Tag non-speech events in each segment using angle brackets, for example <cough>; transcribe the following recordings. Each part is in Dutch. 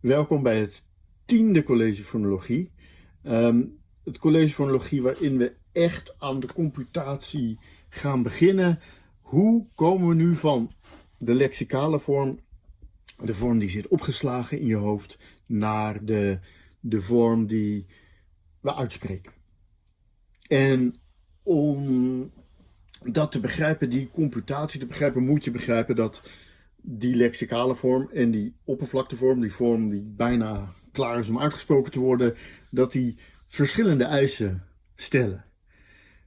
Welkom bij het tiende college fonologie. Ehm, het college fonologie waarin we echt aan de computatie gaan beginnen. Hoe komen we nu van de lexicale vorm, de vorm die zit opgeslagen in je hoofd, naar de, de vorm die we uitspreken. En om dat te begrijpen, die computatie te begrijpen, moet je begrijpen dat die lexicale vorm en die oppervlaktevorm, die vorm die bijna klaar is om uitgesproken te worden, dat die verschillende eisen stellen.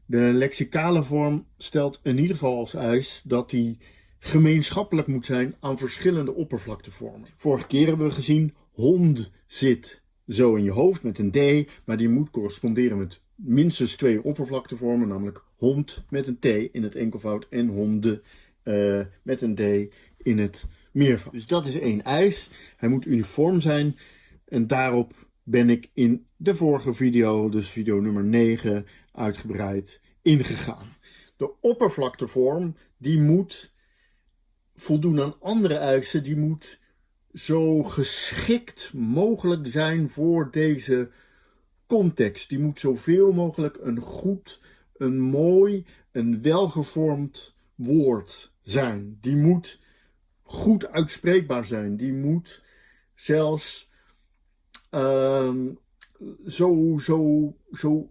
De lexicale vorm stelt in ieder geval als eis dat die gemeenschappelijk moet zijn aan verschillende oppervlaktevormen. Vorige keer hebben we gezien, hond zit zo in je hoofd met een D, maar die moet corresponderen met minstens twee oppervlaktevormen, namelijk hond met een T in het enkelvoud en honden uh, met een D in het meervoud. Dus dat is één eis. Hij moet uniform zijn en daarop ben ik in de vorige video, dus video nummer 9, uitgebreid ingegaan. De oppervlaktevorm die moet voldoen aan andere eisen, die moet zo geschikt mogelijk zijn voor deze context. Die moet zoveel mogelijk een goed, een mooi, een welgevormd woord zijn. Die moet goed uitspreekbaar zijn. Die moet zelfs uh, zo, zo, zo,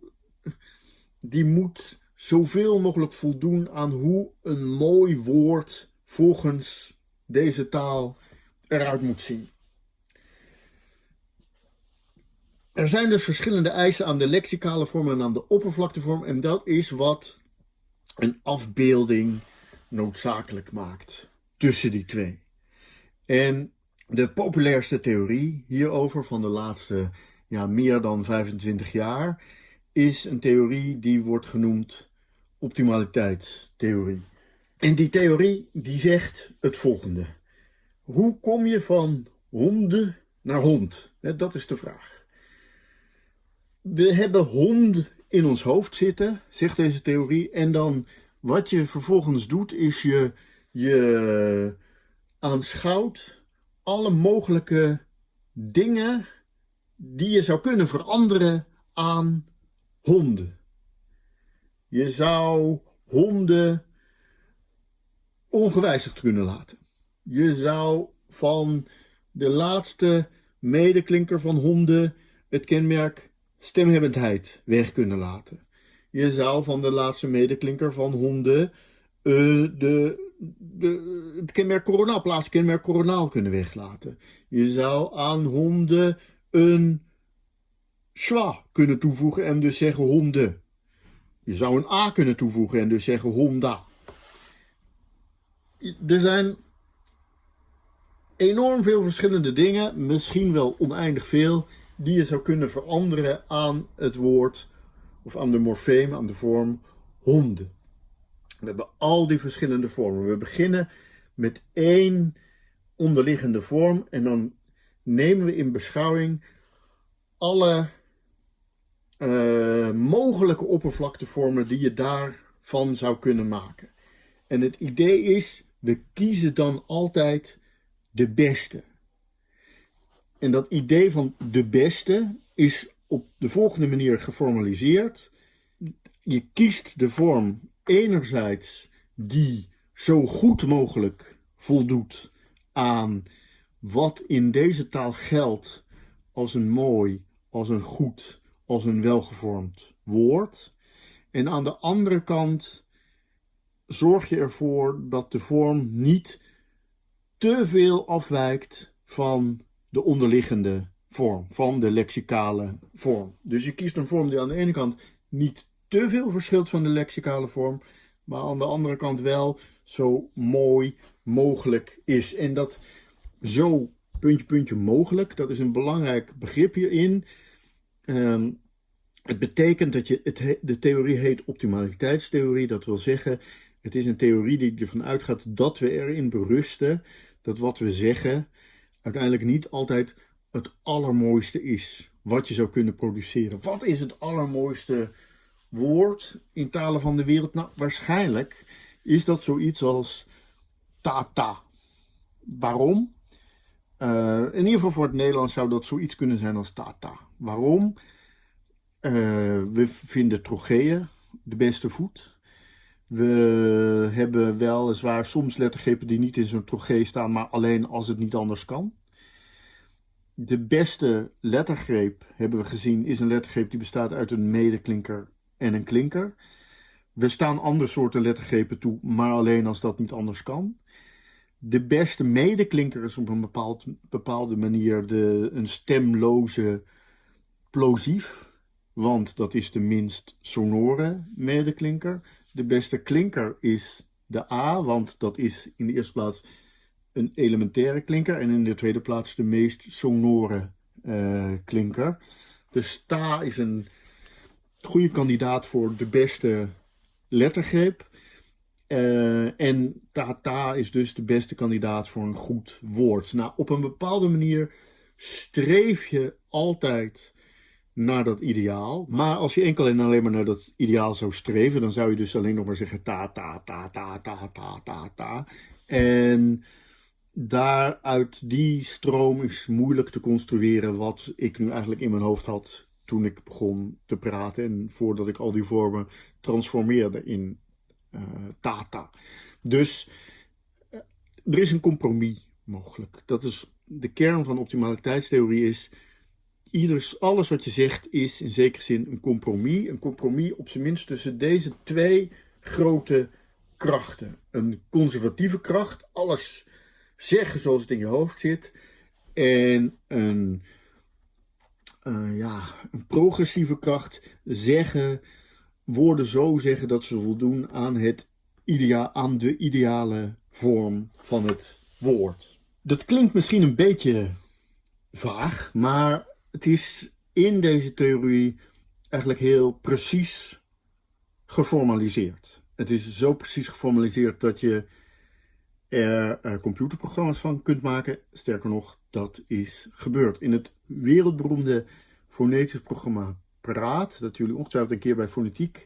die moet zoveel mogelijk voldoen aan hoe een mooi woord volgens deze taal eruit moet zien. Er zijn dus verschillende eisen aan de lexicale vorm en aan de oppervlaktevorm. En dat is wat een afbeelding noodzakelijk maakt tussen die twee. En de populairste theorie hierover van de laatste ja, meer dan 25 jaar is een theorie die wordt genoemd optimaliteitstheorie. En die theorie die zegt het volgende. Hoe kom je van honden naar hond? Dat is de vraag. We hebben hond in ons hoofd zitten, zegt deze theorie. En dan wat je vervolgens doet, is je, je aanschouwt alle mogelijke dingen die je zou kunnen veranderen aan honden. Je zou honden ongewijzigd kunnen laten. Je zou van de laatste medeklinker van honden het kenmerk stemhebbendheid weg kunnen laten. Je zou van de laatste medeklinker van honden uh, de, de, het kenmerk coronaal, plaatskenmerk coronaal kunnen weglaten. Je zou aan honden een schwa kunnen toevoegen en dus zeggen honden. Je zou een a kunnen toevoegen en dus zeggen honda. Er zijn enorm veel verschillende dingen, misschien wel oneindig veel, die je zou kunnen veranderen aan het woord of aan de morfeem, aan de vorm honden. We hebben al die verschillende vormen. We beginnen met één onderliggende vorm en dan nemen we in beschouwing alle uh, mogelijke oppervlaktevormen die je daarvan zou kunnen maken. En het idee is, we kiezen dan altijd de beste. En dat idee van de beste is op de volgende manier geformaliseerd. Je kiest de vorm enerzijds die zo goed mogelijk voldoet aan wat in deze taal geldt als een mooi, als een goed, als een welgevormd woord. En aan de andere kant zorg je ervoor dat de vorm niet te veel afwijkt van de onderliggende vorm, van de lexicale vorm. Dus je kiest een vorm die aan de ene kant niet te veel verschilt van de lexicale vorm, maar aan de andere kant wel zo mooi mogelijk is. En dat zo puntje puntje mogelijk, dat is een belangrijk begrip hierin. Um, het betekent dat je, het, de theorie heet optimaliteitstheorie, dat wil zeggen, het is een theorie die ervan uitgaat dat we erin berusten dat wat we zeggen uiteindelijk niet altijd het allermooiste is wat je zou kunnen produceren. Wat is het allermooiste woord in talen van de wereld? Nou, waarschijnlijk is dat zoiets als tata. Waarom? Uh, in ieder geval voor het Nederlands zou dat zoiets kunnen zijn als tata. Waarom? Uh, we vinden trocheeën de beste voet. We hebben weliswaar soms lettergrepen die niet in zo'n trogee staan, maar alleen als het niet anders kan. De beste lettergreep, hebben we gezien, is een lettergreep die bestaat uit een medeklinker en een klinker. We staan andere soorten lettergrepen toe, maar alleen als dat niet anders kan. De beste medeklinker is op een bepaald, bepaalde manier de, een stemloze plosief, want dat is de minst sonore medeklinker. De beste klinker is de A, want dat is in de eerste plaats een elementaire klinker en in de tweede plaats de meest sonore uh, klinker. Dus ta is een goede kandidaat voor de beste lettergreep. Uh, en tata is dus de beste kandidaat voor een goed woord. Nou, op een bepaalde manier streef je altijd naar dat ideaal. Maar als je enkel en alleen maar naar dat ideaal zou streven, dan zou je dus alleen nog maar zeggen ta, ta, ta, ta, ta, ta, ta, ta. En daaruit die stroom is moeilijk te construeren wat ik nu eigenlijk in mijn hoofd had toen ik begon te praten en voordat ik al die vormen transformeerde in uh, Tata. Dus uh, er is een compromis mogelijk. Dat is de kern van optimaliteitstheorie is ieders, alles wat je zegt is in zekere zin een compromis. Een compromis op zijn minst tussen deze twee grote krachten. Een conservatieve kracht, alles zeggen zoals het in je hoofd zit. En een, uh, ja, een progressieve kracht, zeggen, woorden zo zeggen dat ze voldoen aan, het idea aan de ideale vorm van het woord. Dat klinkt misschien een beetje vaag, maar het is in deze theorie eigenlijk heel precies geformaliseerd. Het is zo precies geformaliseerd dat je er computerprogramma's van kunt maken. Sterker nog, dat is gebeurd. In het wereldberoemde fonetisch programma Praat, dat jullie ongetwijfeld een keer bij fonetiek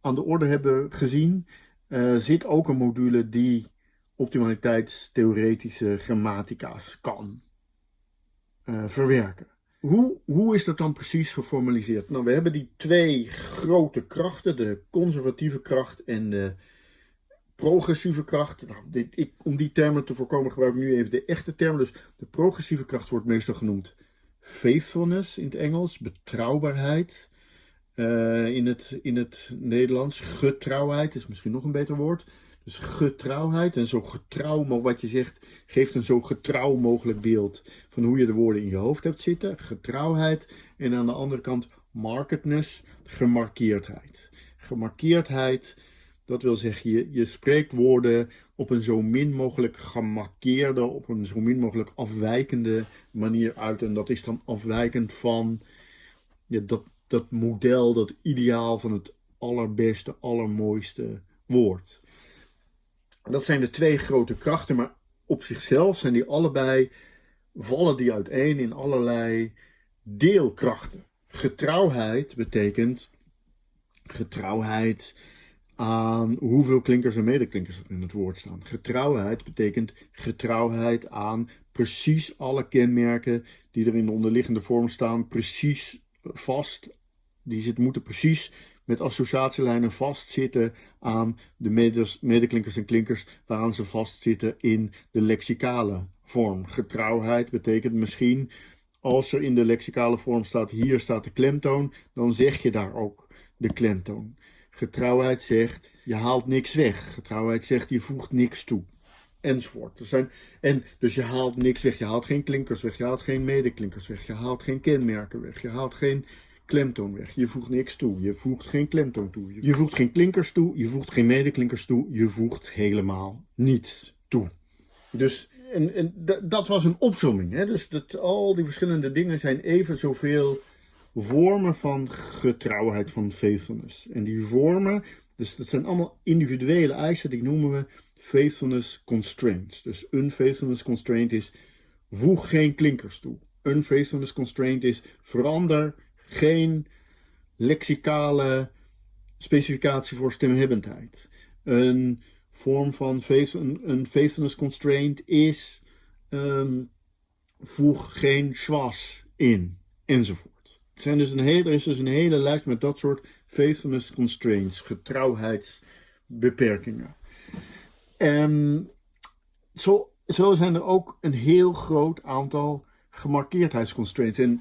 aan de orde hebben gezien, uh, zit ook een module die optimaliteitstheoretische grammatica's kan uh, verwerken. Hoe, hoe is dat dan precies geformaliseerd? Nou, we hebben die twee grote krachten, de conservatieve kracht en de progressieve kracht. Nou, dit, ik, om die termen te voorkomen gebruik ik nu even de echte termen. Dus de progressieve kracht wordt meestal genoemd faithfulness in het Engels, betrouwbaarheid. Uh, in, het, in het Nederlands, getrouwheid is misschien nog een beter woord. Dus getrouwheid en zo getrouw, maar wat je zegt, geeft een zo getrouw mogelijk beeld van hoe je de woorden in je hoofd hebt zitten. Getrouwheid en aan de andere kant marketness, gemarkeerdheid. Gemarkeerdheid, dat wil zeggen, je, je spreekt woorden op een zo min mogelijk gemarkeerde, op een zo min mogelijk afwijkende manier uit. En dat is dan afwijkend van ja, dat, dat model, dat ideaal van het allerbeste, allermooiste woord. Dat zijn de twee grote krachten, maar op zichzelf zijn die allebei, vallen die uiteen in allerlei deelkrachten. Getrouwheid betekent getrouwheid aan hoeveel klinkers en medeklinkers er in het woord staan. Getrouwheid betekent getrouwheid aan precies alle kenmerken die er in de onderliggende vorm staan, precies vast. Die zit, moeten precies met associatielijnen vastzitten aan de medeklinkers en klinkers waaraan ze vastzitten in de lexicale vorm. Getrouwheid betekent misschien als er in de lexicale vorm staat hier staat de klemtoon, dan zeg je daar ook de klemtoon. Getrouwheid zegt je haalt niks weg. Getrouwheid zegt je voegt niks toe. Enzovoort. Er zijn, en dus je haalt niks weg. Je haalt geen klinkers weg. Je haalt geen medeklinkers weg. Je haalt geen kenmerken weg. Je haalt geen klemtoon weg. Je voegt niks toe. Je voegt geen klemtoon toe. Je voegt geen klinkers toe. Je voegt geen medeklinkers toe. Je voegt helemaal niets toe. Dus en, en dat was een opzomming. Hè? Dus dat, al die verschillende dingen zijn even zoveel vormen van getrouwheid, van faithfulness. En die vormen, dus dat zijn allemaal individuele eisen, die noemen we faithfulness constraints. Dus een faithfulness constraint is voeg geen klinkers toe. Een faithfulness constraint is verander geen lexicale specificatie voor stemhebbendheid. Een vorm van face, een, faithfulness constraint is um, voeg geen schwas in, enzovoort. Dus een hele, er is dus een hele lijst met dat soort faithfulness constraints, getrouwheidsbeperkingen. En zo, zo zijn er ook een heel groot aantal gemarkeerdheidsconstraints. En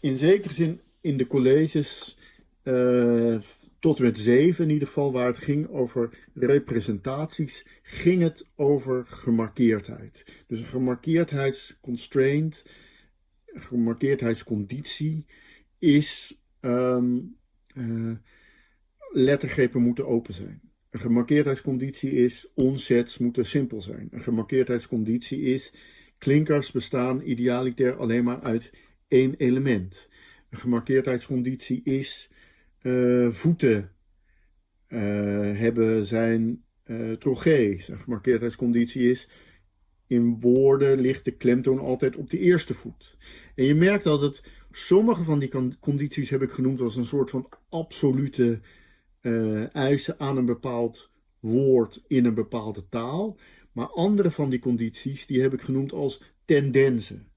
in zekere zin in de colleges uh, tot en met zeven in ieder geval, waar het ging over representaties, ging het over gemarkeerdheid. Dus een gemarkeerdheidsconstraint, gemarkeerdheidsconditie is um, uh, lettergrepen moeten open zijn. Een gemarkeerdheidsconditie is onsets moeten simpel zijn. Een gemarkeerdheidsconditie is klinkers bestaan idealiter alleen maar uit één element. Een gemarkeerdheidsconditie is uh, voeten uh, hebben zijn uh. Een gemarkeerdheidsconditie is in woorden ligt de klemtoon altijd op de eerste voet. En je merkt dat het, sommige van die condities heb ik genoemd als een soort van absolute uh, eisen aan een bepaald woord in een bepaalde taal. Maar andere van die condities die heb ik genoemd als tendensen.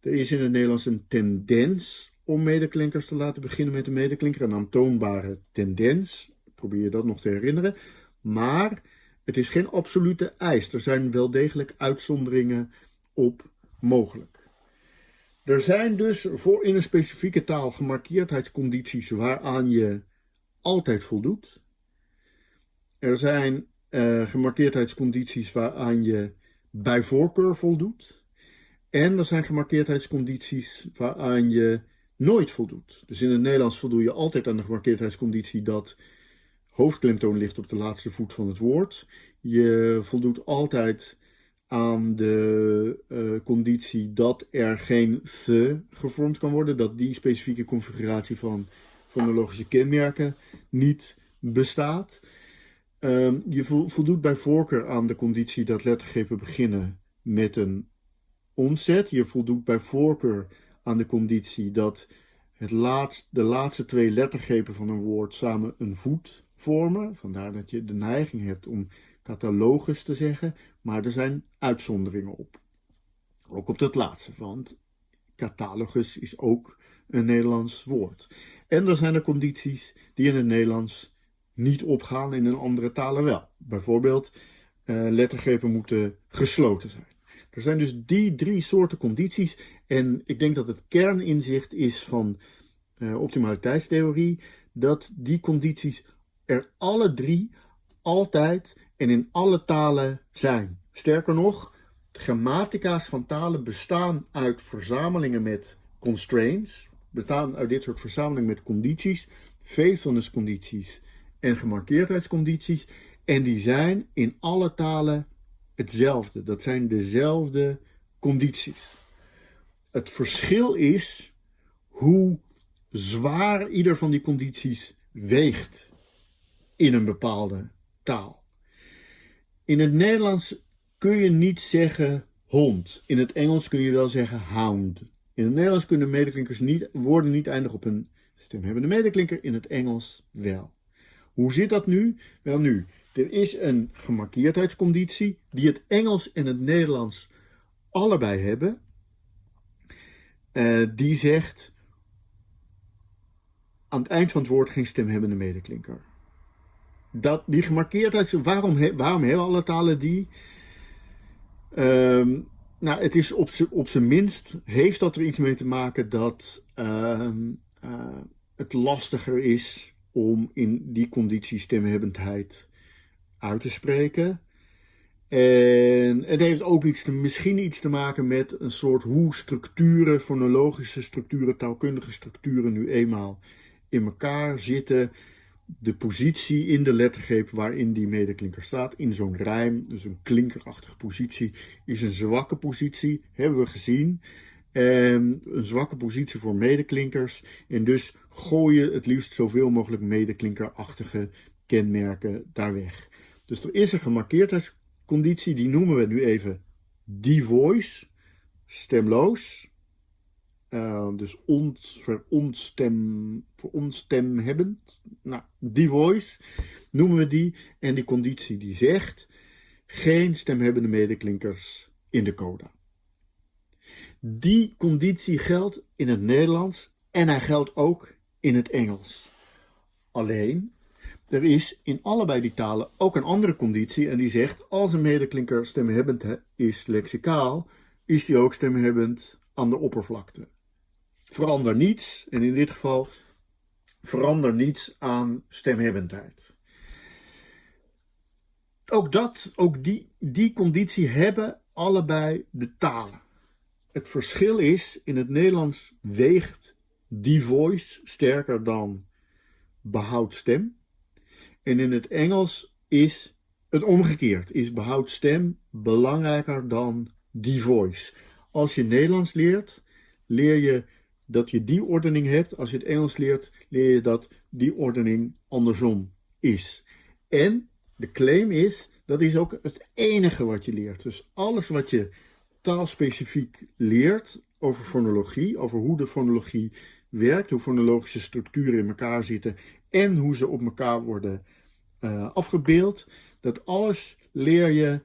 Er is in het Nederlands een tendens om medeklinkers te laten beginnen met een medeklinker. Een aantoonbare tendens. Probeer je dat nog te herinneren. Maar het is geen absolute eis. Er zijn wel degelijk uitzonderingen op mogelijk. Er zijn dus voor in een specifieke taal gemarkeerdheidscondities waaraan je altijd voldoet. Er zijn uh, gemarkeerdheidscondities waaraan je bij voorkeur voldoet. En er zijn gemarkeerdheidscondities waaraan je nooit voldoet. Dus in het Nederlands voldoe je altijd aan de gemarkeerdheidsconditie dat hoofdklemtoon ligt op de laatste voet van het woord. Je voldoet altijd aan de uh, conditie dat er geen se gevormd kan worden, dat die specifieke configuratie van fonologische kenmerken niet bestaat. Um, je voldoet bij voorkeur aan de conditie dat lettergrepen beginnen met een onzet. Je voldoet bij voorkeur aan de conditie dat het laatst, de laatste twee lettergrepen van een woord samen een voet vormen. Vandaar dat je de neiging hebt om catalogus te zeggen, maar er zijn uitzonderingen op. Ook op dat laatste, want catalogus is ook een Nederlands woord. En er zijn er condities die in het Nederlands niet opgaan, in een andere talen wel. Bijvoorbeeld, uh, lettergrepen moeten gesloten zijn. Er zijn dus die drie soorten condities en ik denk dat het kerninzicht is van uh, optimaliteitstheorie dat die condities er alle drie altijd en in alle talen zijn. Sterker nog, grammatica's van talen bestaan uit verzamelingen met constraints, bestaan uit dit soort verzamelingen met condities, condities en gemarkeerdheidscondities. En die zijn in alle talen hetzelfde. Dat zijn dezelfde condities. Het verschil is hoe zwaar ieder van die condities weegt in een bepaalde taal. In het Nederlands kun je niet zeggen hond. In het Engels kun je wel zeggen hound. In het Nederlands kunnen medeklinkers niet, woorden niet eindigen op een stemhebbende medeklinker, in het Engels wel. Hoe zit dat nu? Wel nu, er is een gemarkeerdheidsconditie die het Engels en het Nederlands allebei hebben. Uh, die zegt aan het eind van het woord geen stemhebbende medeklinker. Dat, die gemarkeerdheid, waarom, waarom hebben alle talen die? Um, nou, het is op zijn minst, heeft dat er iets mee te maken dat uh, uh, het lastiger is om in die conditie stemhebbendheid uit te spreken. En het heeft ook iets te, misschien iets te maken met een soort hoe structuren, fonologische structuren, taalkundige structuren nu eenmaal in elkaar zitten. De positie in de lettergreep waarin die medeklinker staat, in zo'n rijm, dus een klinkerachtige positie, is een zwakke positie, hebben we gezien. En een zwakke positie voor medeklinkers. En dus gooi je het liefst zoveel mogelijk medeklinkerachtige kenmerken daar weg. Dus er is een gemarkeerdheidsconditie, die noemen we nu even voice, stemloos. Uh, dus ons, veronstem, veronstemhebbend. Nou, voice noemen we die. En die conditie die zegt geen stemhebbende medeklinkers in de coda. Die conditie geldt in het Nederlands en hij geldt ook in het Engels. Alleen, er is in allebei die talen ook een andere conditie en die zegt als een medeklinker stemhebbend is lexicaal, is die ook stemhebbend aan de oppervlakte. Verander niets, en in dit geval verander niets aan stemhebbendheid. Ook dat, ook die, die conditie hebben allebei de talen. Het verschil is, in het Nederlands weegt die voice sterker dan behoud stem. En in het Engels is het omgekeerd, is behoud stem belangrijker dan die voice. Als je Nederlands leert, leer je dat je die ordening hebt. Als je het Engels leert, leer je dat die ordening andersom is. En de claim is, dat is ook het enige wat je leert. Dus alles wat je taalspecifiek leert over fonologie, over hoe de fonologie werkt, hoe fonologische structuren in elkaar zitten en hoe ze op elkaar worden uh, afgebeeld, dat alles leer je,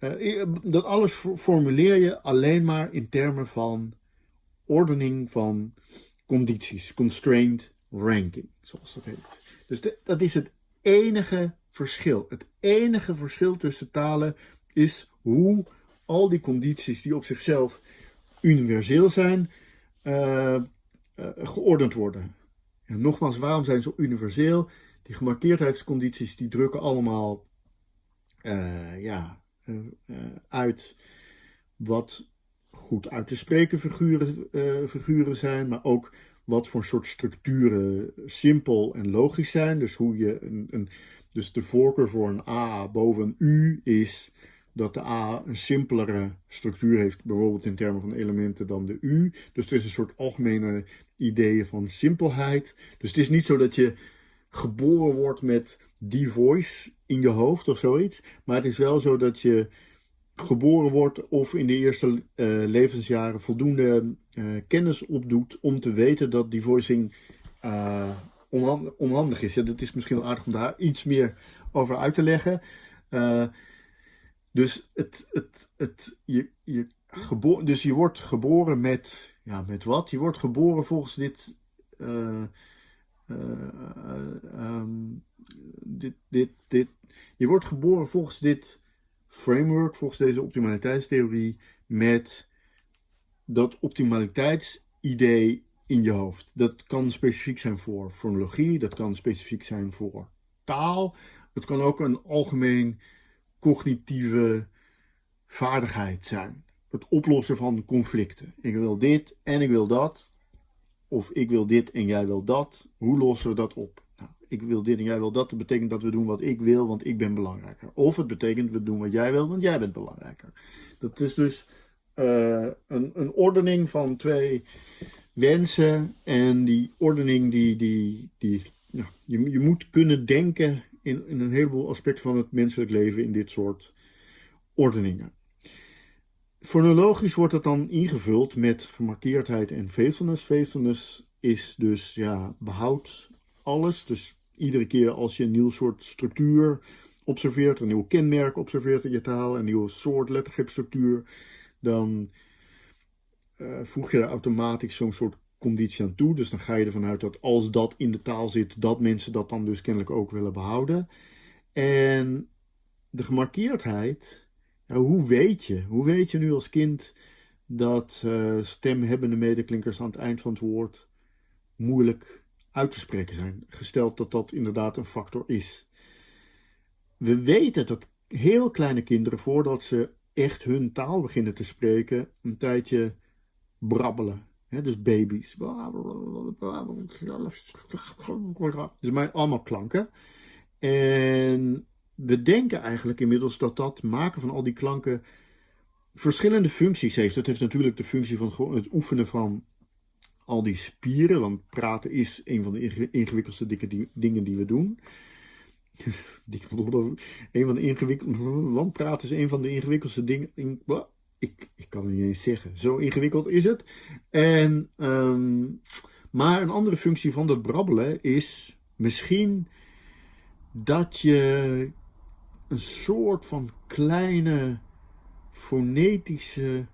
uh, dat alles formuleer je alleen maar in termen van ordening van condities, constrained ranking, zoals dat heet. Dus dat is het enige verschil. Het enige verschil tussen talen is hoe al die condities die op zichzelf universeel zijn, uh, uh, geordend worden. En nogmaals, waarom zijn ze universeel? Die gemarkeerdheidscondities die drukken allemaal uh, ja, uit wat goed uit te spreken figuren, figuren zijn, maar ook wat voor soort structuren simpel en logisch zijn. Dus hoe je een, een dus de voorkeur voor een A boven een U is dat de A een simpelere structuur heeft, bijvoorbeeld in termen van elementen dan de U. Dus het is een soort algemene ideeën van simpelheid. Dus het is niet zo dat je geboren wordt met die voice in je hoofd of zoiets. Maar het is wel zo dat je geboren wordt of in de eerste uh, levensjaren voldoende uh, kennis opdoet om te weten dat die voicing uh, onhandig is. Ja, dat is misschien wel aardig om daar iets meer over uit te leggen. dus, het, het, het, je, je geboren, dus je wordt geboren met, ja, met wat? Je wordt geboren volgens dit, um, dit, dit, dit. Je wordt geboren volgens dit framework, volgens deze optimaliteitstheorie, met dat optimaliteitsidee in je hoofd. Dat kan specifiek zijn voor fonologie, dat kan specifiek zijn voor taal. Het kan ook een algemeen cognitieve vaardigheid zijn. Het oplossen van conflicten. Ik wil dit en ik wil dat. Of ik wil dit en jij wil dat. Hoe lossen we dat op? Ik wil dit en jij wil dat. Dat betekent dat we doen wat ik wil, want ik ben belangrijker. Of het betekent we doen wat jij wil, want jij bent belangrijker. Dat is dus uh, een, een ordening van twee wensen. En die ordening, die, die, die, nou, je, je moet kunnen denken in, in een heleboel aspecten van het menselijk leven in dit soort ordeningen. Fonologisch wordt het dan ingevuld met gemarkeerdheid en faithfulness. Faithfulness is dus ja, behoud alles. Dus iedere keer als je een nieuw soort structuur observeert, een nieuw kenmerk observeert in je taal, een nieuwe soort lettergrepstructuur, dan uh, voeg je er automatisch zo'n soort conditie aan toe. Dus dan ga je ervan uit dat als dat in de taal zit, dat mensen dat dan dus kennelijk ook willen behouden. En de gemarkeerdheid, hoe weet je? Hoe weet je nu als kind dat uh, stemhebbende medeklinkers aan het eind van het woord moeilijk uit te spreken zijn? Gesteld dat dat inderdaad een factor is. We weten dat heel kleine kinderen, voordat ze echt hun taal beginnen te spreken, een tijdje brabbelen. dus baby's. Dus maar allemaal klanken. En we denken eigenlijk inmiddels dat dat maken van al die klanken verschillende functies heeft. Dat heeft natuurlijk de functie van het oefenen van al die spieren. Want praten is een van de ingewikkeldste dingen die we doen. <laughs> een van de ingewikkeldste. Want praten is een van de ingewikkeldste dingen. Ik, ik kan het niet eens zeggen. Zo ingewikkeld is het. En, ehm, maar een andere functie van dat brabbelen is misschien dat je een soort van kleine fonetische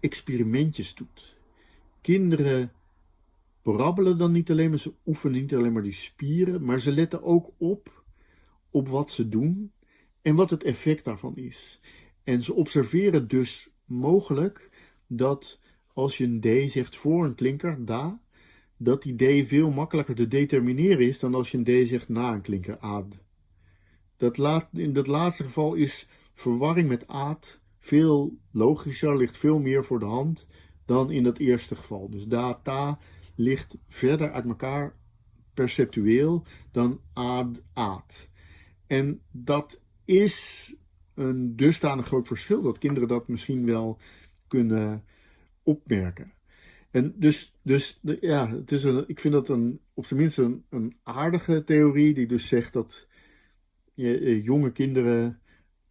experimentjes doet. Kinderen brabbelen dan niet alleen maar, ze oefenen niet alleen maar die spieren, maar ze letten ook op op wat ze doen en wat het effect daarvan is. En ze observeren dus mogelijk dat als je een D zegt voor een klinker, da, dat die D veel makkelijker te determineren is dan als je een D zegt na een klinker, aad. Dat laat, in dat laatste geval is verwarring met aad veel logischer, ligt veel meer voor de hand dan in dat eerste geval. Dus da, ta ligt verder uit elkaar perceptueel dan aad, aad. En dat is een dusdanig groot verschil dat kinderen dat misschien wel kunnen opmerken. En dus, dus ja, het is een, ik vind dat een, op zijn minst een, een aardige theorie die dus zegt dat je, eh, jonge kinderen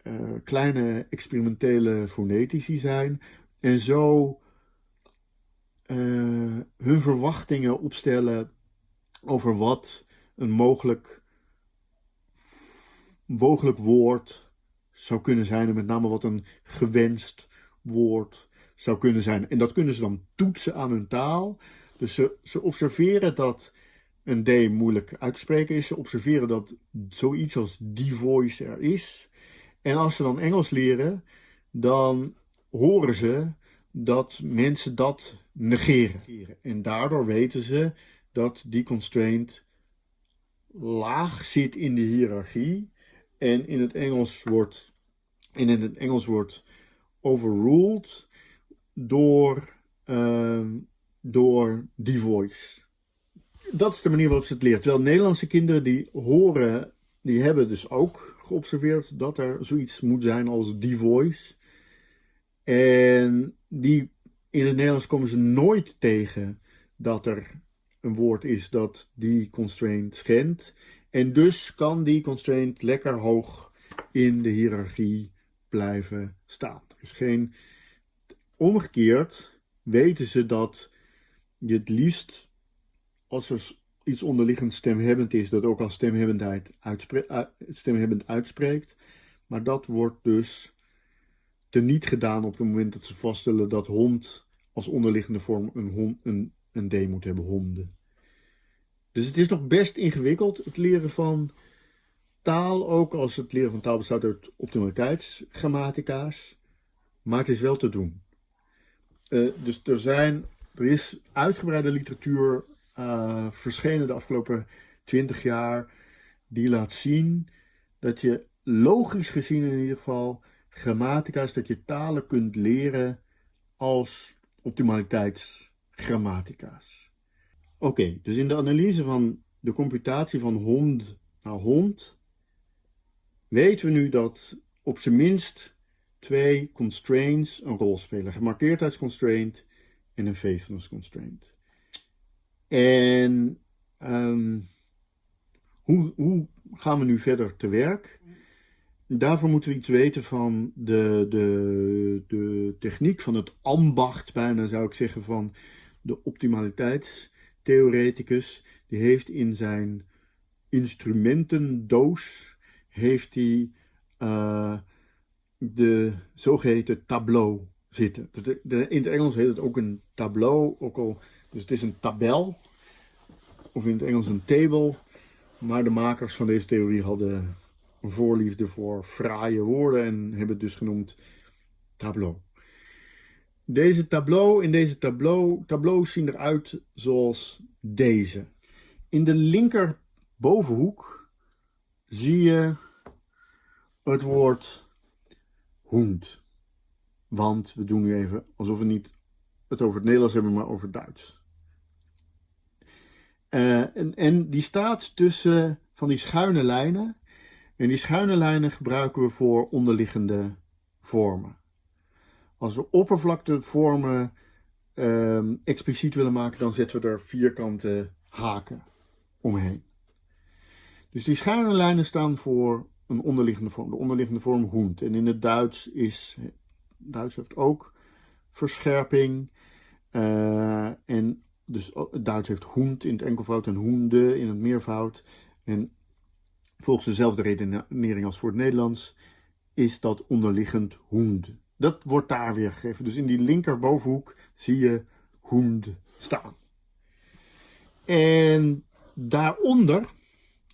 uh, kleine experimentele fonetici zijn en zo uh, hun verwachtingen opstellen over wat een mogelijk mogelijk woord zou kunnen zijn en met name wat een gewenst woord zou kunnen zijn. En dat kunnen ze dan toetsen aan hun taal. Dus ze, ze observeren dat een D moeilijk uit te spreken is. Ze observeren dat zoiets als die voice er is. En als ze dan Engels leren, dan horen ze dat mensen dat negeren. En daardoor weten ze dat die constraint laag zit in de hiërarchie en in het Engels wordt, in het Engels wordt overruled door, uh, door die voice. Dat is de manier waarop ze het leert. Terwijl Nederlandse kinderen die horen, die hebben dus ook geobserveerd dat er zoiets moet zijn als die voice. En die, in het Nederlands komen ze nooit tegen dat er een woord is dat die constraint schendt. En dus kan die constraint lekker hoog in de hiërarchie blijven staan. Er is geen omgekeerd weten ze dat je het liefst als er iets onderliggend stemhebbend is, dat ook als stemhebbendheid stemhebbend uitspreekt. Maar dat wordt dus teniet gedaan op het moment dat ze vaststellen dat hond als onderliggende vorm een, een, een D moet hebben, honden. Dus het is nog best ingewikkeld, het leren van taal, ook als het leren van taal bestaat uit optimaliteitsgrammatica's. Maar het is wel te doen. Uh, dus er, zijn, er is uitgebreide literatuur uh, verschenen de afgelopen 20 jaar die laat zien dat je logisch gezien in ieder geval grammatica's, dat je talen kunt leren als optimaliteitsgrammatica's. Oké, dus in de analyse van de computatie van hond naar hond weten we nu dat op zijn minst twee constraints een rol spelen. Gemarkeerdheidsconstraint en een faceless constraint. En um, hoe, hoe gaan we nu verder te werk? Daarvoor moeten we iets weten van de, de, de techniek, van het ambacht bijna zou ik zeggen, van de optimaliteits theoreticus, die heeft in zijn instrumentendoos heeft hij uh, de zogeheten tableau zitten. In het Engels heet het ook een tableau, ook al, dus het is een tabel, of in het Engels een table. Maar de makers van deze theorie hadden voorliefde voor fraaie woorden en hebben het dus genoemd tableau. Deze tableau, in deze tableau, tableaus zien eruit zoals deze. In de linker bovenhoek zie je het woord hoend. Want we doen nu even alsof we niet het over het Nederlands hebben, maar over het Duits. En, en die staat tussen van die schuine lijnen. En die schuine lijnen gebruiken we voor onderliggende vormen. Als we oppervlaktevormen um, expliciet willen maken, dan zetten we er vierkante haken omheen. Dus die schuine lijnen staan voor een onderliggende vorm, de onderliggende vorm hoend. En in het Duits is, Duits heeft ook verscherping. Uh, en dus het Duits heeft hoend in het enkelvoud en hoende in het meervoud. En volgens dezelfde redenering als voor het Nederlands is dat onderliggend hoend. Dat wordt daar weer gegeven. Dus in die linkerbovenhoek zie je Hund staan. En daaronder,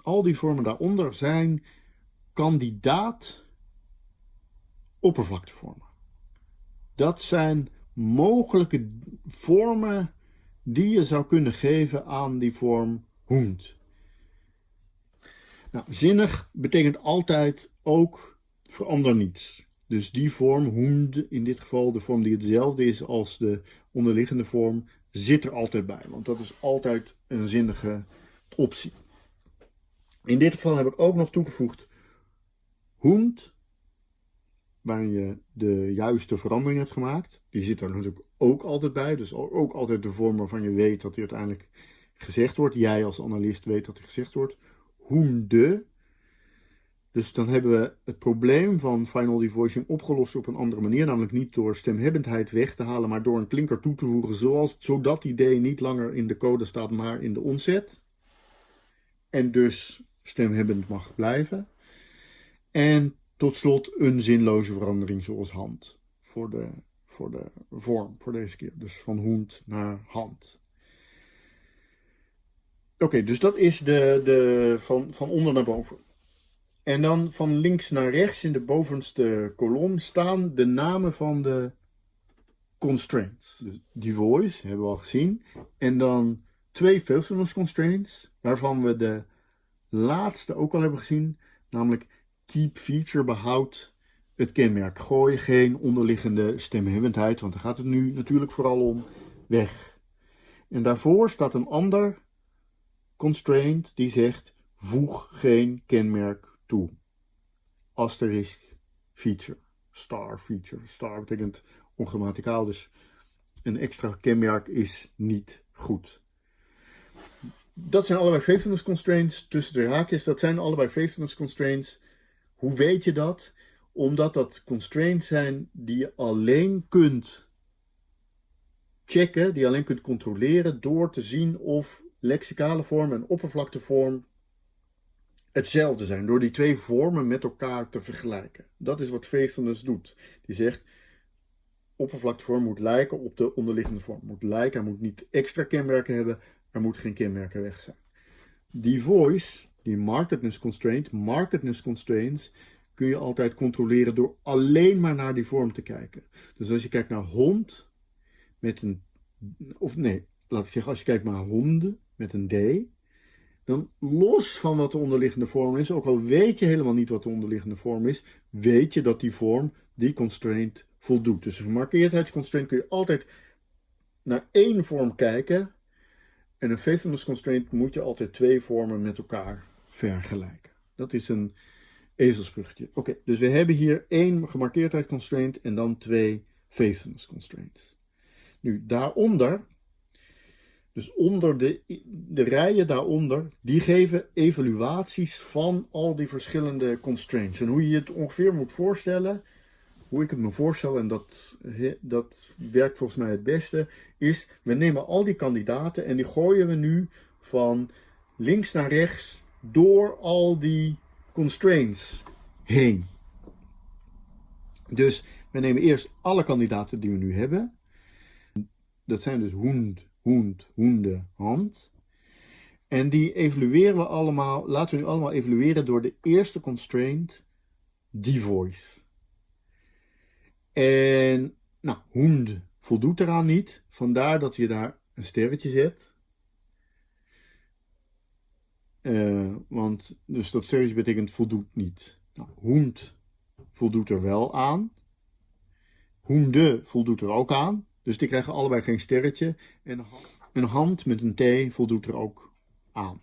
al die vormen daaronder, zijn kandidaat oppervlaktevormen. Dat zijn mogelijke vormen die je zou kunnen geven aan die vorm Hund. Nou, zinnig betekent altijd ook verander niets. Dus die vorm, Hund, in dit geval de vorm die hetzelfde is als de onderliggende vorm, zit er altijd bij. Want dat is altijd een zinnige optie. In dit geval heb ik ook nog toegevoegd Hund, waarin je de juiste verandering hebt gemaakt. Die zit er natuurlijk ook altijd bij. Dus ook altijd de vorm waarvan je weet dat die uiteindelijk gezegd wordt. Jij als analist weet dat die gezegd wordt. Hoende. Dus dan hebben we het probleem van final devoicing opgelost op een andere manier. Namelijk niet door stemhebbendheid weg te halen, maar door een klinker toe te voegen. Zoals, zodat die D niet langer in de code staat, maar in de onzet. En dus stemhebbend mag blijven. En tot slot een zinloze verandering zoals hand. Voor de, voor de vorm, voor deze keer. Dus van hond naar hand. Oké, dus dat is de, de, van, van onder naar boven. En dan van links naar rechts in de bovenste kolom staan de namen van de constraints. Dus die voice hebben we al gezien. En dan twee faithfulness constraints, waarvan we de laatste ook al hebben gezien, namelijk keep feature behoudt het kenmerk. Gooi geen onderliggende stemhebbendheid, want daar gaat het nu natuurlijk vooral om, weg. En daarvoor staat een ander constraint die zegt voeg geen kenmerk toe. Asterisk feature, star feature. Star betekent ongrammaticaal, dus een extra kenmerk is niet goed. Dat zijn allebei faithfulness constraints tussen de haakjes. Dat zijn allebei faithfulness constraints hoe weet je dat? Omdat dat constraints zijn die je alleen kunt checken, die je alleen kunt controleren door te zien of lexicale vorm en oppervlaktevorm hetzelfde zijn. Door die twee vormen met elkaar te vergelijken. Dat is wat faithfulness doet. Die zegt, oppervlaktevorm moet lijken op de onderliggende vorm. Moet lijken, moet niet extra kenmerken hebben, er moet geen kenmerken weg zijn. Die voice die marketness constraint, marketness constraints, kun je altijd controleren door alleen maar naar die vorm te kijken. Dus als je kijkt naar hond met een, of nee, laat ik zeggen, als je kijkt naar honden met een D, dan los van wat de onderliggende vorm is, ook al weet je helemaal niet wat de onderliggende vorm is, weet je dat die vorm die constraint voldoet. Dus een gemarkeerdheidsconstraint kun je altijd naar één vorm kijken. En een faithfulness constraint moet je altijd twee vormen met elkaar vergelijken. Dat is een ezelsbruggetje. Oké, dus we hebben hier één gemarkeerdheid constraint en dan twee faithfulness constraints. Nu, daaronder, dus onder de, de rijen daaronder, die geven evaluaties van al die verschillende constraints. En hoe je het ongeveer moet voorstellen, hoe ik het me voorstel, en dat, dat werkt volgens mij het beste, is we nemen al die kandidaten en die gooien we nu van links naar rechts door al die constraints heen. Dus we nemen eerst alle kandidaten die we nu hebben. Dat zijn dus hoend, hoend, hoende, hand. En die evalueren we allemaal, laten we nu allemaal evalueren door de eerste constraint, die voice. En nou, hoend voldoet eraan niet, vandaar dat je daar een sterretje zet. Uh, want dus dat sterretje betekent voldoet niet. Nou, hoend voldoet er wel aan. Hoende voldoet er ook aan. Dus die krijgen allebei geen sterretje. En een hand met een T voldoet er ook aan.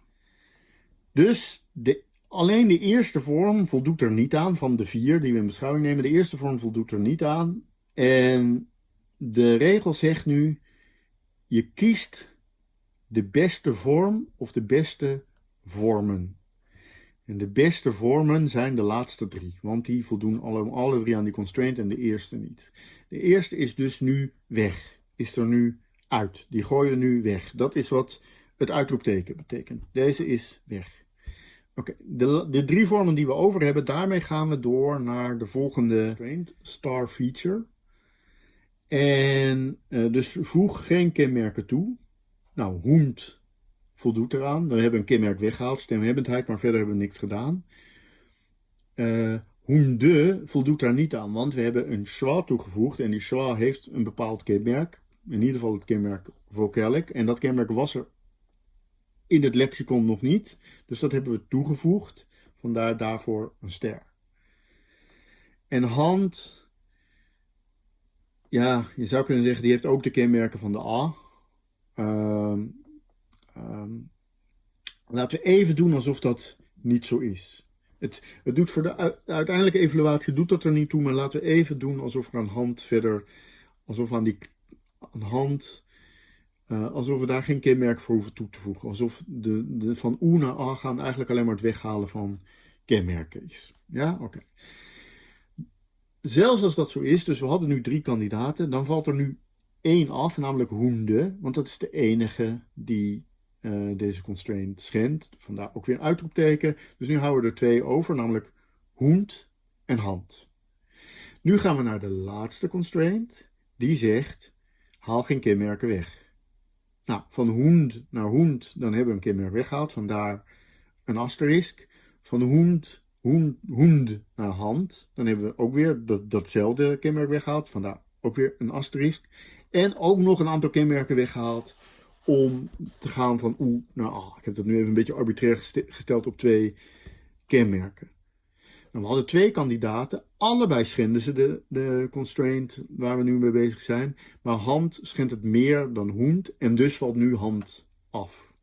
Dus de, alleen de eerste vorm voldoet er niet aan van de vier die we in beschouwing nemen. De eerste vorm voldoet er niet aan. En de regel zegt nu, je kiest de beste vorm of de beste vormen. En de beste vormen zijn de laatste drie, want die voldoen alle, alle drie aan die constraint en de eerste niet. De eerste is dus nu weg, is er nu uit. Die gooien nu weg. Dat is wat het uitroepteken betekent. Deze is weg. Oké, de, de drie vormen die we over hebben, daarmee gaan we door naar de volgende star feature. En uh, dus voeg geen kenmerken toe. Nou, hoend voldoet eraan. We hebben een kenmerk weggehaald, stemhebbendheid, maar verder hebben we niks gedaan. Uh, hoende voldoet daar niet aan, want we hebben een schwa toegevoegd en die schwa heeft een bepaald kenmerk. In ieder geval het kenmerk vocalic. En dat kenmerk was er in het lexicon nog niet. Dus dat hebben we toegevoegd. Vandaar daarvoor een ster. En hand, ja, je zou kunnen zeggen, die heeft ook de kenmerken van de A. Uh, um, laten we even doen alsof dat niet zo is. Het, het doet voor de, uiteindelijke evaluatie doet dat er niet toe, maar laten we even doen alsof er aan hand verder, alsof aan die aan hand, uh, alsof we daar geen kenmerk voor hoeven toe te voegen. Alsof de, de van O naar A gaan eigenlijk alleen maar het weghalen van kenmerken is. Ja, oké. Zelfs als dat zo is, dus we hadden nu drie kandidaten, dan valt er nu één af, namelijk hoende, want dat is de enige die uh, deze constraint schendt. Vandaar ook weer een uitroepteken. Dus nu houden we er twee over, namelijk hoend en hand. Nu gaan we naar de laatste constraint. Die zegt, haal geen kenmerken weg. Nou, van hoend naar hoend, dan hebben we een kenmerk weggehaald. Vandaar een asterisk. Van hoend, hoend, hoend naar hand, dan hebben we ook weer dat, datzelfde kenmerk weggehaald. Vandaar ook weer een asterisk. En ook nog een aantal kenmerken weggehaald om te gaan van oe naar a. Ik heb dat nu even een beetje arbitrair gesteld op twee kenmerken. Nou, we hadden twee kandidaten, allebei schenden ze de, de constraint waar we nu mee bezig zijn. Maar hand schendt het meer dan hoend en dus valt nu hand af.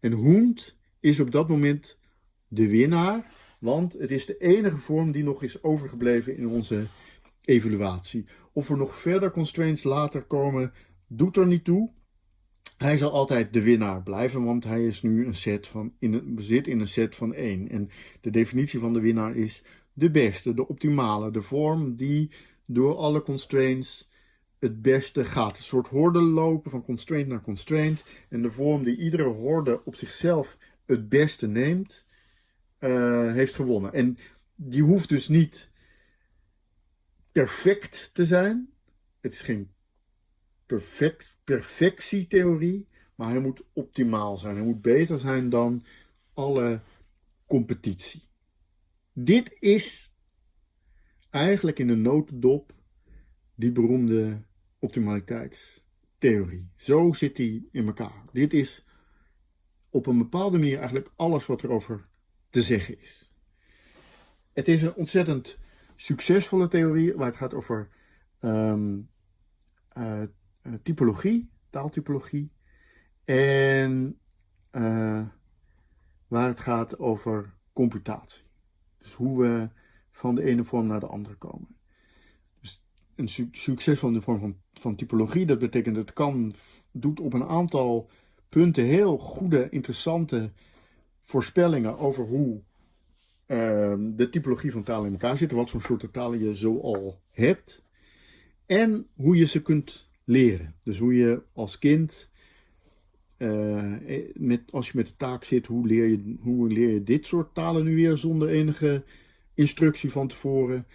En hoend is op dat moment de winnaar, want het is de enige vorm die nog is overgebleven in onze evaluatie. Of er nog verder constraints later komen, doet er niet toe. Hij zal altijd de winnaar blijven, want hij is nu een set van, in een, in een set van 1. En de definitie van de winnaar is de beste, de optimale, de vorm die door alle constraints het beste gaat. Een soort horde lopen van constraint naar constraint. En de vorm die iedere horde op zichzelf het beste neemt, uh, heeft gewonnen. En die hoeft dus niet perfect te zijn. Het is geen perfect, perfectietheorie, maar hij moet optimaal zijn. Hij moet beter zijn dan alle competitie. Dit is eigenlijk in de notendop die beroemde optimaliteitstheorie. Zo zit die in elkaar. Dit is op een bepaalde manier eigenlijk alles wat er over te zeggen is. Het is een ontzettend succesvolle theorie waar het gaat over um, uh, typologie, taaltypologie. En uh, waar het gaat over computatie. Dus hoe we van de ene vorm naar de andere komen. Dus een su succesvolle vorm van, van typologie, dat betekent dat het kan, doet op een aantal punten heel goede, interessante voorspellingen over hoe uh, de typologie van talen in elkaar zit, wat voor soorten talen je zo al hebt. En hoe je ze kunt leren. Dus hoe je als kind, uh, met, als je met de taak zit, hoe leer, je, hoe leer je dit soort talen nu weer zonder enige instructie van tevoren.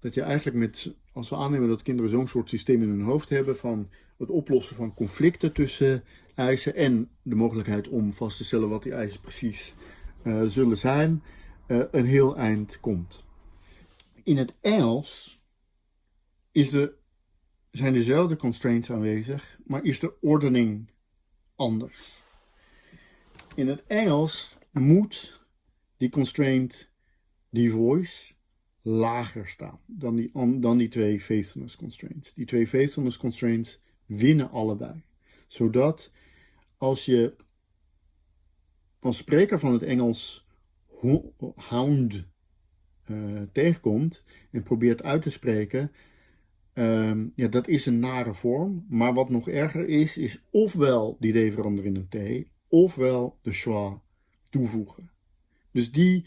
Dat je eigenlijk met, als we aannemen dat kinderen zo'n soort systeem in hun hoofd hebben van het oplossen van conflicten tussen eisen en de mogelijkheid om vast te stellen wat die eisen precies uh, zullen zijn, een heel eind komt. In het Engels is er, zijn dezelfde constraints aanwezig, maar is de ordening anders. In het Engels moet die constraint, die voice, lager staan dan die, dan die twee faithfulness constraints. Die twee faithfulness constraints winnen allebei. Zodat als je als spreker van het Engels hound uh, tegenkomt en probeert uit te spreken, um, ja, dat is een nare vorm. Maar wat nog erger is, is ofwel die D veranderen in een T, ofwel de schwa toevoegen. Dus die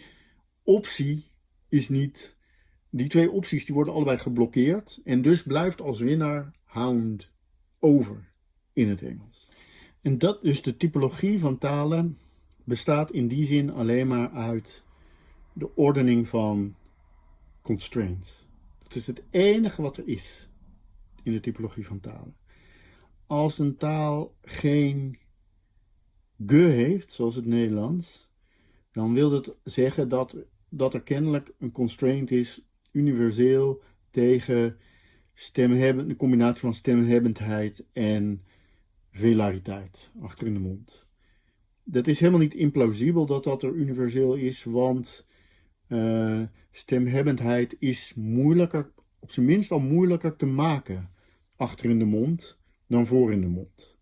optie is niet, die twee opties die worden allebei geblokkeerd en dus blijft als winnaar hound over in het Engels. En dat is de typologie van talen bestaat in die zin alleen maar uit de ordening van constraints. Dat is het enige wat er is. in de typologie van talen. Als een taal geen ge heeft, zoals het Nederlands, dan wil dat zeggen dat, dat er kennelijk een constraint is, universeel, tegen stemhebben, een combinatie van stemhebbendheid en velariteit achter in de mond. Dat is helemaal niet implausibel dat dat er universeel is, want uh, stemhebbendheid is moeilijker, op zijn minst al moeilijker te maken achter in de mond dan voor in de mond.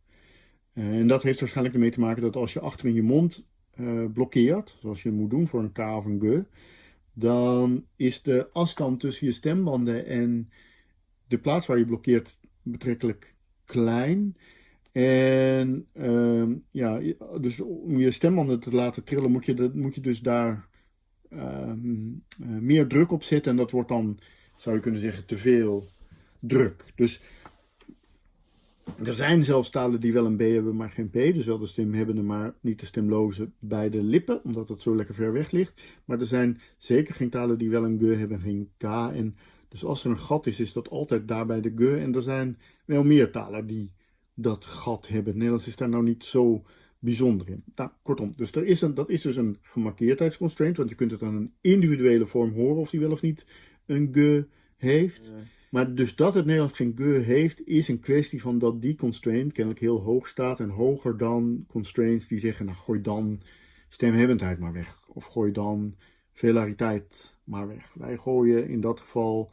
Uh, en dat heeft waarschijnlijk ermee te maken dat als je achter in je mond uh, blokkeert, zoals je moet doen voor een K of een G, dan is de afstand tussen je stembanden en de plaats waar je blokkeert betrekkelijk klein. En uh, ja, dus om je stembanden te laten trillen moet je, moet je dus daar uh, meer druk op zetten. En dat wordt dan, zou je kunnen zeggen, te veel druk. Dus er zijn zelfs talen die wel een B hebben, maar geen P. Dus wel de stemhebbende, maar niet de stemloze bij de lippen, omdat het zo lekker ver weg ligt. Maar er zijn zeker geen talen die wel een G hebben, geen K. En dus als er een gat is, is dat altijd daarbij de G. En er zijn wel meer talen die dat gat hebben. Nederlands is daar nou niet zo bijzonder in. Nou, kortom, dus er is een, dat is dus een gemarkeerdheidsconstraint, want je kunt het aan een individuele vorm horen of die wel of niet een G heeft. Maar dus dat het Nederlands geen ge heeft, is een kwestie van dat die constraint kennelijk heel hoog staat en hoger dan constraints die zeggen, nou gooi dan stemhebbendheid maar weg. Of gooi dan velariteit maar weg. Wij gooien in dat geval,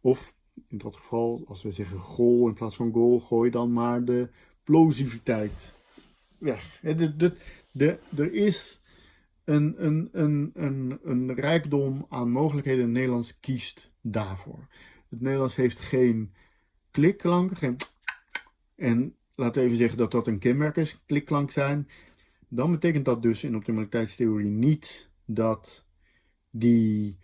of in dat geval, als we zeggen goal in plaats van goal, gooi dan maar de plosiviteit weg. De, er is een, een, een, een, een rijkdom aan mogelijkheden. Nederlands kiest daarvoor. Het Nederlands heeft geen klikklanken. Geen en we even zeggen dat dat een kenmerk is, klikklank zijn. Dan betekent dat dus in optimaliteitstheorie niet dat die,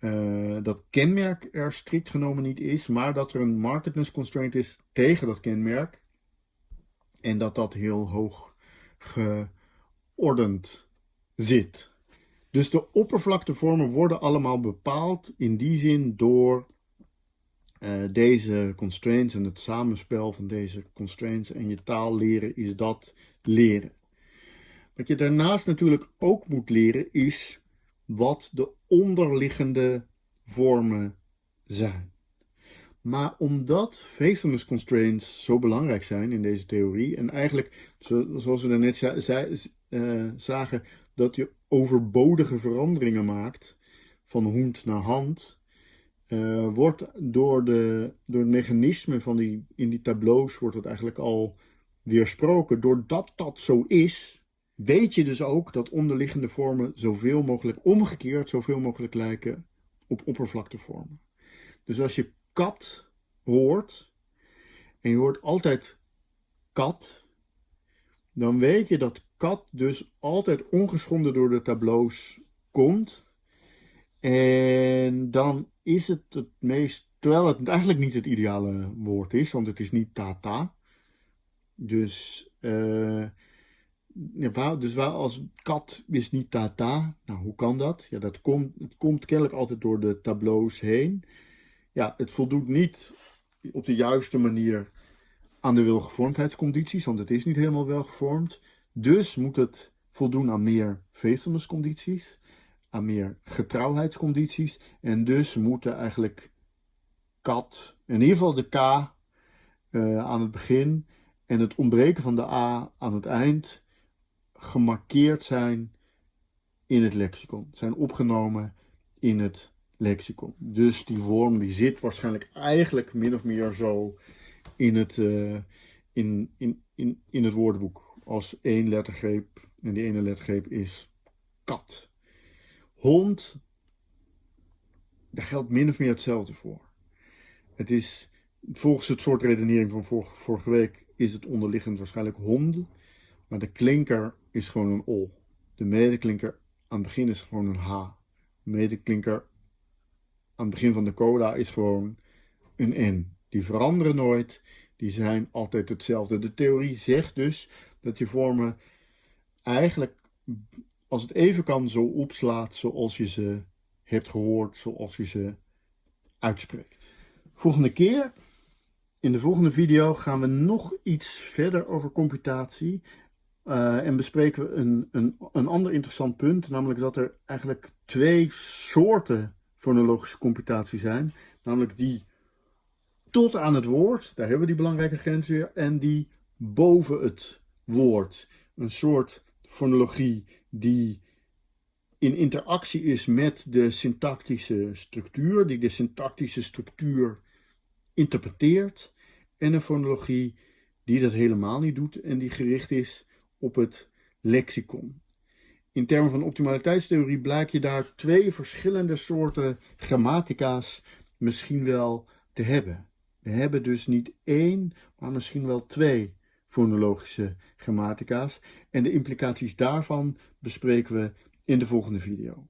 uh, dat kenmerk er strikt genomen niet is, maar dat er een marketness constraint is tegen dat kenmerk. En dat dat heel hoog geordend zit. Dus de oppervlaktevormen worden allemaal bepaald in die zin door uh, deze constraints en het samenspel van deze constraints en je taal leren is dat leren. Wat je daarnaast natuurlijk ook moet leren is wat de onderliggende vormen zijn. Maar omdat faithfulness constraints zo belangrijk zijn in deze theorie, en eigenlijk, zoals we daarnet uh, zagen, dat je overbodige veranderingen maakt van hond naar hand, uh, wordt door, de, door het mechanisme van die, in die tableaus wordt het eigenlijk al weersproken. Doordat dat zo is, weet je dus ook dat onderliggende vormen zoveel mogelijk omgekeerd, zoveel mogelijk lijken op oppervlaktevormen. Dus als je kat hoort, en je hoort altijd kat, dan weet je dat kat dus altijd ongeschonden door de tableaus komt. En dan is het het meest, terwijl het eigenlijk niet het ideale woord is, want het is niet tata. Dus, ja, dus waar als kat is niet tata, nou hoe kan dat? Ja, dat komt, het komt kennelijk altijd door de tableaus heen. Ja, het voldoet niet op de juiste manier aan de welgevormdheidscondities, want het is niet helemaal welgevormd. Dus moet het voldoen aan meer condities aan meer getrouwheidscondities. En dus moeten eigenlijk kat, in ieder geval de K uh, aan het begin en het ontbreken van de A aan het eind gemarkeerd zijn in het lexicon. Zijn opgenomen in het lexicon. Dus die vorm die zit waarschijnlijk eigenlijk min of meer zo in het, uh, in, in, in, in het woordenboek. Als één lettergreep en die ene lettergreep is kat. Hond, daar geldt min of meer hetzelfde voor. Het is, volgens het soort redenering van vorige, vorige week, is het onderliggend waarschijnlijk honden. Maar de klinker is gewoon een O. De medeklinker aan het begin is gewoon een H. De medeklinker aan het begin van de coda is gewoon een N. Die veranderen nooit, die zijn altijd hetzelfde. De theorie zegt dus dat je vormen eigenlijk als het even kan, zo opslaat zoals je ze hebt gehoord, zoals je ze uitspreekt. Volgende keer In de volgende video gaan we nog iets verder over computatie uh, en bespreken we een, een, een ander interessant punt, namelijk dat er eigenlijk twee soorten fonologische computatie zijn, namelijk die tot aan het woord, daar hebben we die belangrijke grens weer, en die boven het woord. Een soort fonologie die in interactie is met de syntactische structuur, die de syntactische structuur interpreteert. En een fonologie die dat helemaal niet doet en die gericht is op het lexicon. In termen van optimaliteitstheorie blijkt je daar twee verschillende soorten grammatica's misschien wel te hebben. We hebben dus niet één, maar misschien wel twee fonologische grammatica's. En de implicaties daarvan bespreken we in de volgende video.